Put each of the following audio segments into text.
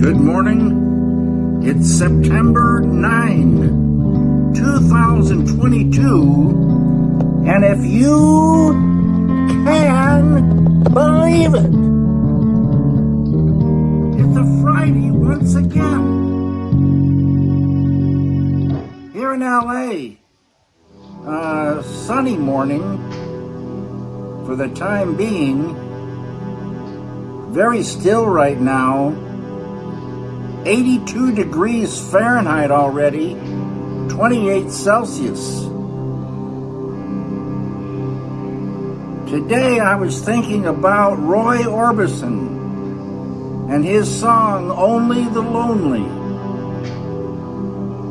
Good morning. It's September 9, 2022. And if you can believe it, it's a Friday once again. Here in LA, uh, sunny morning for the time being. Very still right now 82 degrees Fahrenheit already, 28 Celsius. Today I was thinking about Roy Orbison and his song Only the Lonely,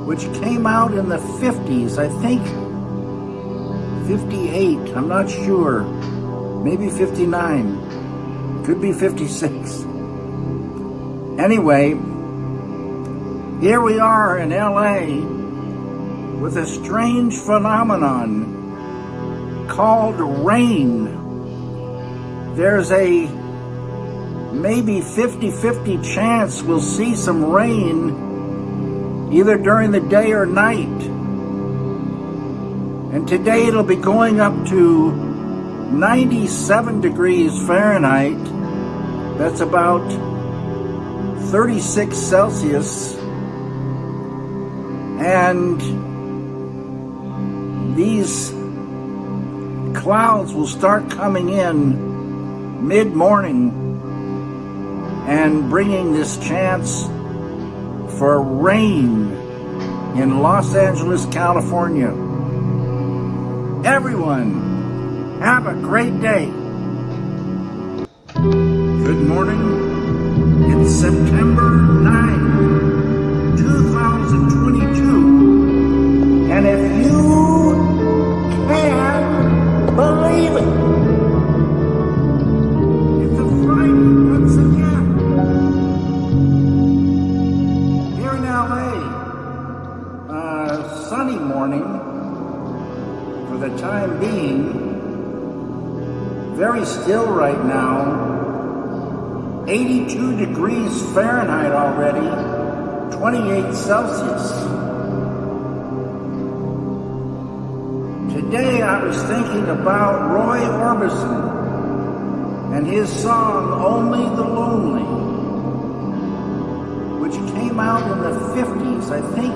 which came out in the 50s, I think 58, I'm not sure, maybe 59, could be 56. Anyway, here we are in LA with a strange phenomenon called rain. There's a maybe 50-50 chance we'll see some rain either during the day or night. And today it'll be going up to 97 degrees Fahrenheit. That's about 36 Celsius and these clouds will start coming in mid-morning and bringing this chance for rain in Los Angeles, California. Everyone, have a great day. Good morning. It's September sunny morning for the time being. Very still right now. 82 degrees Fahrenheit already, 28 Celsius. Today I was thinking about Roy Orbison and his song Only the Lonely, which came out in the 50s, I think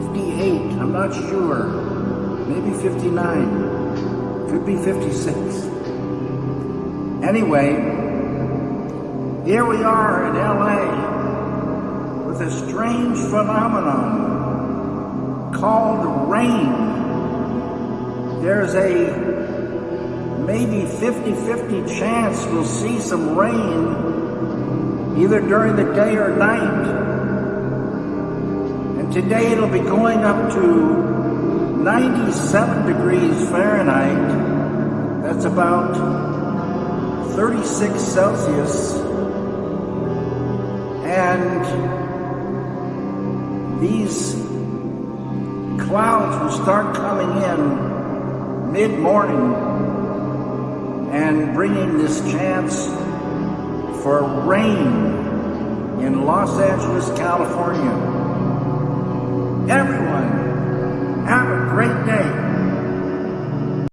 58, I'm not sure, maybe 59, could be 56. Anyway, here we are in LA with a strange phenomenon called rain there's a maybe 50-50 chance we'll see some rain either during the day or night. Today it'll be going up to 97 degrees Fahrenheit. That's about 36 Celsius. And these clouds will start coming in mid-morning and bringing this chance for rain in Los Angeles, California. Everyone,